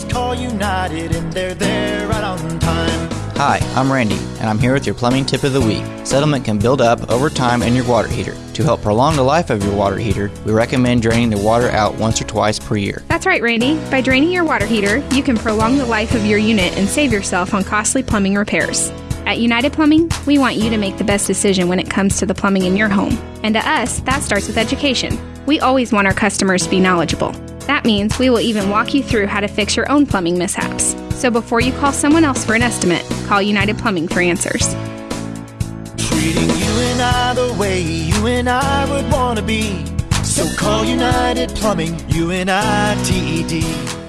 always call United and they're there right on time. Hi, I'm Randy, and I'm here with your plumbing tip of the week. Settlement can build up over time in your water heater. To help prolong the life of your water heater, we recommend draining the water out once or twice per year. That's right, Randy. By draining your water heater, you can prolong the life of your unit and save yourself on costly plumbing repairs. At United Plumbing, we want you to make the best decision when it comes to the plumbing in your home. And to us, that starts with education. We always want our customers to be knowledgeable. That means we will even walk you through how to fix your own plumbing mishaps. So before you call someone else for an estimate, call United Plumbing for answers. Treating you and I the way you and I would want to be. So call United Plumbing, U N I T E D.